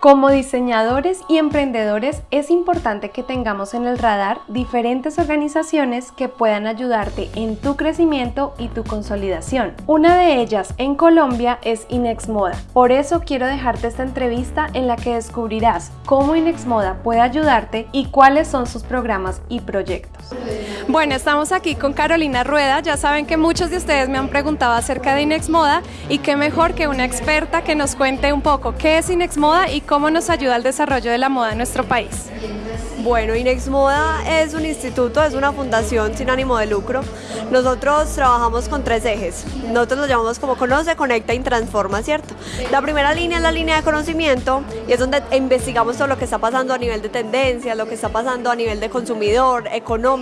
Como diseñadores y emprendedores es importante que tengamos en el radar diferentes organizaciones que puedan ayudarte en tu crecimiento y tu consolidación. Una de ellas en Colombia es Inex Moda. Por eso quiero dejarte esta entrevista en la que descubrirás cómo Inex Moda puede ayudarte y cuáles son sus programas y proyectos. Bueno, estamos aquí con Carolina Rueda. Ya saben que muchos de ustedes me han preguntado acerca de Inex Moda y qué mejor que una experta que nos cuente un poco qué es Inex Moda y cómo nos ayuda al desarrollo de la moda en nuestro país. Bueno, Inex Moda es un instituto, es una fundación sin ánimo de lucro. Nosotros trabajamos con tres ejes. Nosotros lo llamamos como conoce, conecta y transforma, ¿cierto? La primera línea es la línea de conocimiento y es donde investigamos todo lo que está pasando a nivel de tendencia, lo que está pasando a nivel de consumidor, económico,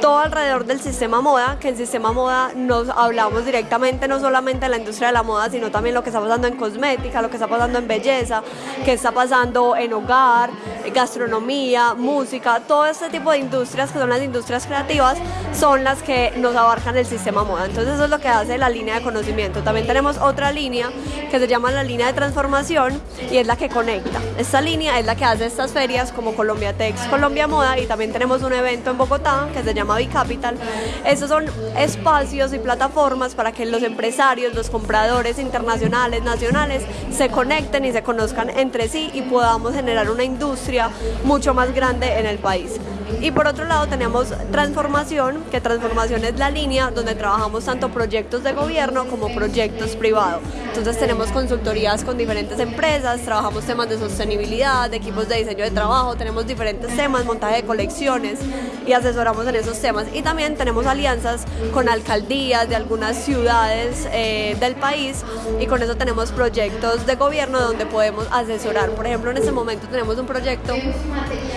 todo alrededor del sistema moda, que en sistema moda nos hablamos directamente no solamente de la industria de la moda, sino también lo que está pasando en cosmética, lo que está pasando en belleza, que está pasando en hogar, gastronomía, música, todo este tipo de industrias que son las industrias creativas son las que nos abarcan el sistema moda. Entonces eso es lo que hace la línea de conocimiento. También tenemos otra línea que se llama la línea de transformación y es la que conecta. Esta línea es la que hace estas ferias como Colombia Tex, Colombia Moda y también tenemos un evento en Bogotá que se llama Bicapital. Esos son espacios y plataformas para que los empresarios, los compradores internacionales, nacionales se conecten y se conozcan entre sí y podamos generar una industria mucho más grande en el país. Y por otro lado tenemos transformación, que transformación es la línea donde trabajamos tanto proyectos de gobierno como proyectos privados. Entonces tenemos consultorías con diferentes empresas, trabajamos temas de sostenibilidad, de equipos de diseño de trabajo, tenemos diferentes temas, montaje de colecciones y asesoramos en esos temas. Y también tenemos alianzas con alcaldías de algunas ciudades eh, del país y con eso tenemos proyectos de gobierno donde podemos asesorar. Por ejemplo, en este momento tenemos un proyecto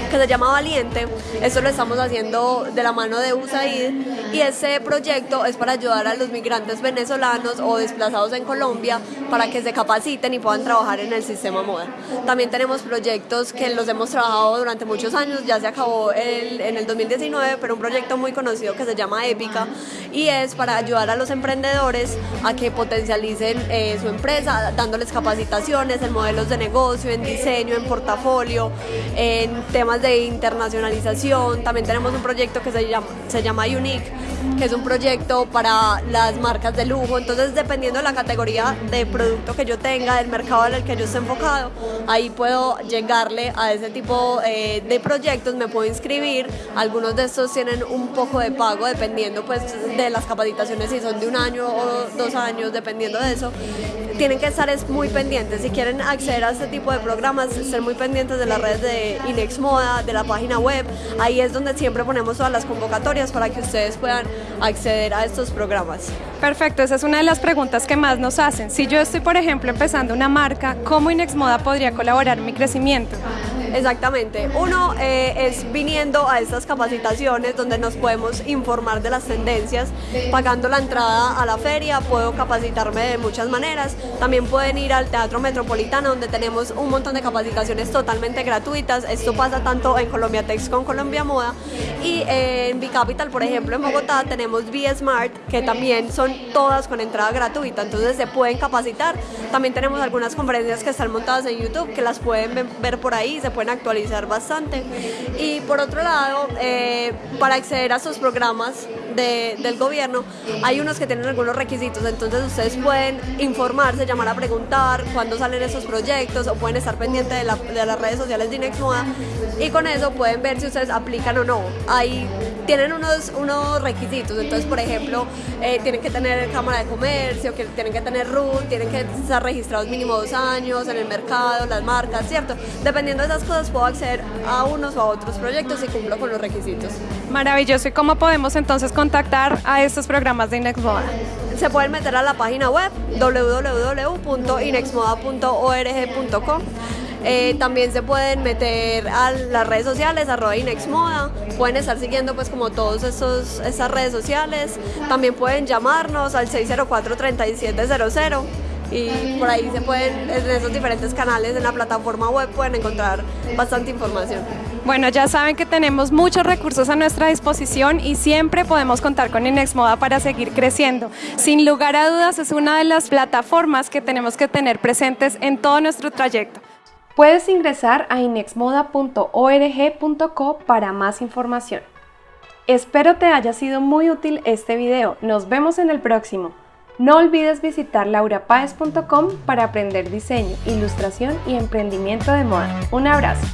que se llama Valiente. Esto lo estamos haciendo de la mano de USAID y ese proyecto es para ayudar a los migrantes venezolanos o desplazados en Colombia para que se capaciten y puedan trabajar en el sistema moda. También tenemos proyectos que los hemos trabajado durante muchos años, ya se acabó el, en el 2019, pero un proyecto muy conocido que se llama Épica y es para ayudar a los emprendedores a que potencialicen eh, su empresa, dándoles capacitaciones en modelos de negocio, en diseño, en portafolio, en temas de internacionalización. También tenemos un proyecto que se llama, se llama Unique, que es un proyecto para las marcas de lujo. Entonces, dependiendo de la categoría de producto que yo tenga, del mercado en el que yo esté enfocado, ahí puedo llegarle a ese tipo eh, de proyectos, me puedo inscribir. Algunos de estos tienen un poco de pago, dependiendo pues de las capacitaciones, si son de un año o dos años, dependiendo de eso tienen que estar muy pendientes. Si quieren acceder a este tipo de programas, ser muy pendientes de las redes de Inex Moda, de la página web. Ahí es donde siempre ponemos todas las convocatorias para que ustedes puedan acceder a estos programas. Perfecto, esa es una de las preguntas que más nos hacen. Si yo estoy, por ejemplo, empezando una marca, ¿cómo Inex Moda podría colaborar en mi crecimiento? Exactamente. Uno eh, es viniendo a estas capacitaciones donde nos podemos informar de las tendencias, pagando la entrada a la feria, puedo capacitarme de muchas maneras. También pueden ir al Teatro Metropolitano donde tenemos un montón de capacitaciones totalmente gratuitas. Esto pasa tanto en Colombia Tex con Colombia Moda y en Bicapital, por ejemplo, en Bogotá tenemos B Smart que también son todas con entrada gratuita, entonces se pueden capacitar. También tenemos algunas conferencias que están montadas en YouTube que las pueden ver por ahí, se pueden actualizar bastante. Y por otro lado, eh, para acceder a estos programas del gobierno, hay unos que tienen algunos requisitos, entonces ustedes pueden informarse, llamar a preguntar cuándo salen esos proyectos o pueden estar pendientes de, las redes sociales de Inex y con eso pueden ver si ustedes aplican o no. Ahí tienen unos, unos requisitos, entonces por ejemplo, eh, tienen que tener cámara de comercio, que tienen que tener RUT, tienen que estar registrados mínimo dos años en el mercado, las marcas, ¿cierto? Dependiendo de esas cosas puedo acceder a unos o a otros proyectos y cumplo con los requisitos. Maravilloso. ¿Y cómo podemos entonces contactar a estos programas de Inexmoda? Se pueden meter a la página web www.inexmoda.org.com eh, también se pueden meter a las redes sociales, arroba Inexmoda, pueden estar siguiendo pues como todas esas redes sociales, también pueden llamarnos al 604-3700 y por ahí se pueden, en esos diferentes canales en la plataforma web pueden encontrar bastante información. Bueno, ya saben que tenemos muchos recursos a nuestra disposición y siempre podemos contar con Inexmoda para seguir creciendo. Sin lugar a dudas, es una de las plataformas que tenemos que tener presentes en todo nuestro trayecto. Puedes ingresar a inexmoda.org.co para más información. Espero te haya sido muy útil este video. Nos vemos en el próximo. No olvides visitar laurapaez.com para aprender diseño, ilustración y emprendimiento de moda. Un abrazo.